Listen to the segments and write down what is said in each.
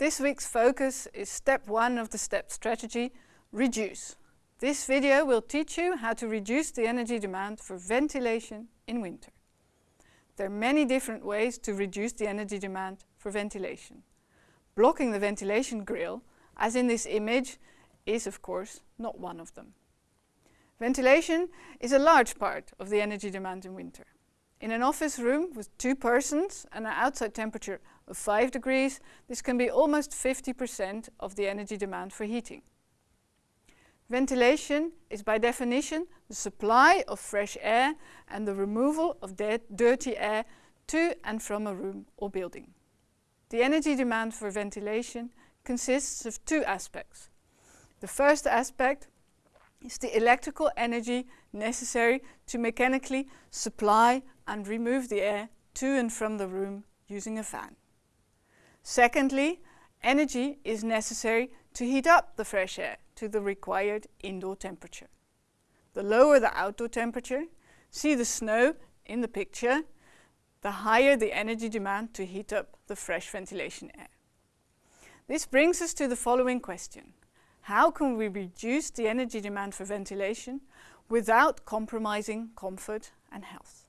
This week's focus is step one of the STEP strategy, reduce. This video will teach you how to reduce the energy demand for ventilation in winter. There are many different ways to reduce the energy demand for ventilation. Blocking the ventilation grill, as in this image, is of course not one of them. Ventilation is a large part of the energy demand in winter. In an office room with two persons and an outside temperature of 5 degrees, this can be almost 50% of the energy demand for heating. Ventilation is by definition the supply of fresh air and the removal of dirty air to and from a room or building. The energy demand for ventilation consists of two aspects. The first aspect is the electrical energy necessary to mechanically supply and remove the air to and from the room using a fan. Secondly, energy is necessary to heat up the fresh air to the required indoor temperature. The lower the outdoor temperature, see the snow in the picture, the higher the energy demand to heat up the fresh ventilation air. This brings us to the following question. How can we reduce the energy demand for ventilation without compromising comfort and health?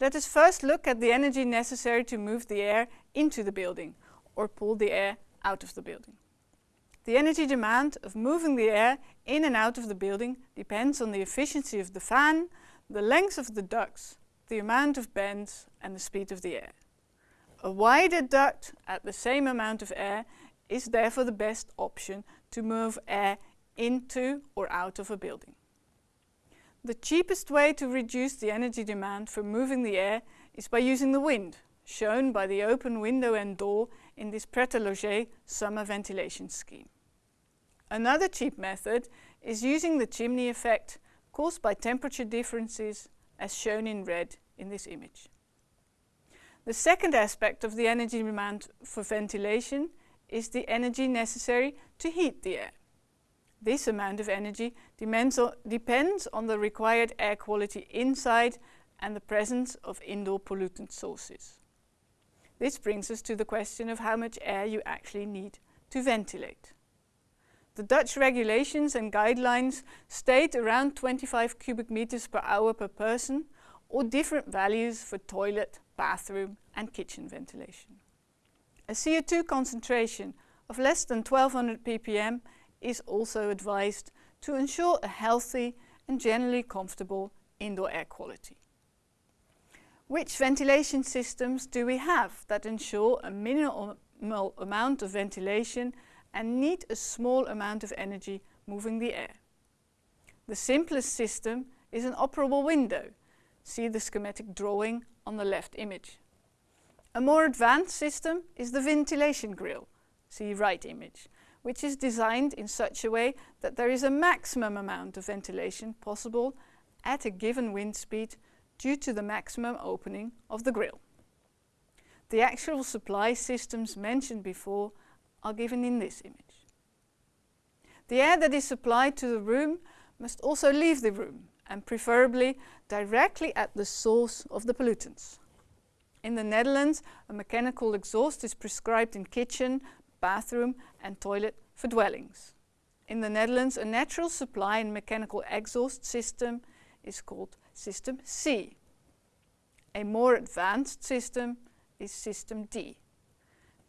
Let us first look at the energy necessary to move the air into the building or pull the air out of the building. The energy demand of moving the air in and out of the building depends on the efficiency of the fan, the length of the ducts, the amount of bends and the speed of the air. A wider duct at the same amount of air is therefore the best option to move air into or out of a building. The cheapest way to reduce the energy demand for moving the air is by using the wind, shown by the open window and door in this Pret-a-Loger summer ventilation scheme. Another cheap method is using the chimney effect caused by temperature differences as shown in red in this image. The second aspect of the energy demand for ventilation is the energy necessary to heat the air. This amount of energy depends on, the required air quality inside and the presence of indoor pollutant sources. This brings us to the question of how much air you actually need to ventilate. The Dutch regulations and guidelines state around 25 cubic meters per hour per person or different values for toilet, bathroom and kitchen ventilation. A CO2 concentration of less than 1200 ppm is also advised to ensure a healthy and generally comfortable indoor air quality. Which ventilation systems do we have that ensure a minimal amount of ventilation and need a small amount of energy moving the air? The simplest system is an operable window. See the schematic drawing on the left image. A more advanced system is the ventilation grill. See right image which is designed in such a way that there is a maximum amount of ventilation possible at a given wind speed due to the maximum opening of the grill. The actual supply systems mentioned before are given in this image. The air that is supplied to the room must also leave the room and preferably directly at the source of the pollutants. In the Netherlands, a mechanical exhaust is prescribed in kitchen, bathroom and toilet for dwellings. In the Netherlands, a natural supply and mechanical exhaust system is called System C. A more advanced system is System D.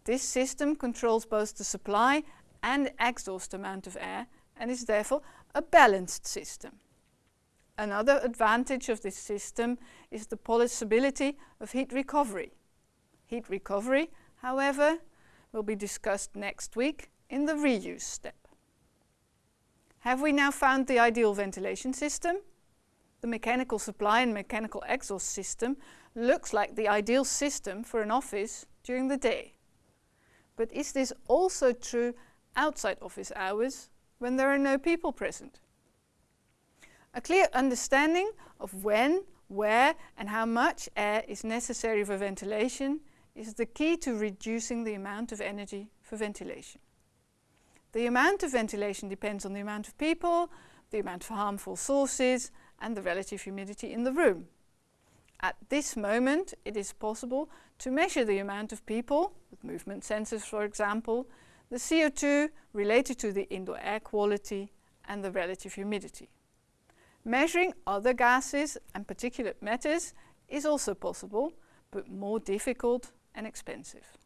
This system controls both the supply and exhaust amount of air and is therefore a balanced system. Another advantage of this system is the possibility of heat recovery. Heat recovery, however, will be discussed next week in the reuse step. Have we now found the ideal ventilation system? The mechanical supply and mechanical exhaust system looks like the ideal system for an office during the day. But is this also true outside office hours when there are no people present? A clear understanding of when, where and how much air is necessary for ventilation is the key to reducing the amount of energy for ventilation. The amount of ventilation depends on the amount of people, the amount of harmful sources and the relative humidity in the room. At this moment, it is possible to measure the amount of people, with movement sensors for example, the CO2 related to the indoor air quality and the relative humidity. Measuring other gases and particulate matters is also possible, but more difficult and expensive.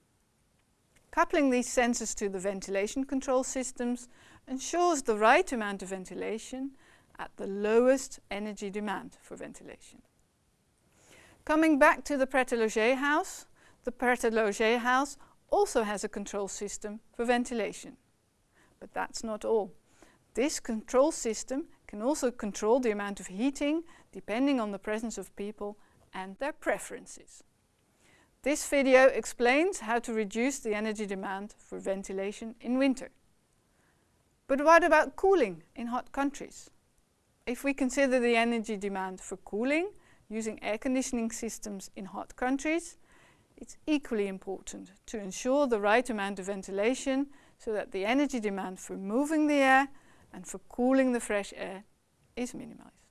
Coupling these sensors to the ventilation control systems ensures the right amount of ventilation at the lowest energy demand for ventilation. Coming back to the Pret-a-Loger house, the Pret-a-Loger house also has a control system for ventilation. But that's not all. This control system can also control the amount of heating depending on the presence of people and their preferences. This video explains how to reduce the energy demand for ventilation in winter. But what about cooling in hot countries? If we consider the energy demand for cooling using air conditioning systems in hot countries, it's equally important to ensure the right amount of ventilation so that the energy demand for moving the air and for cooling the fresh air is minimized.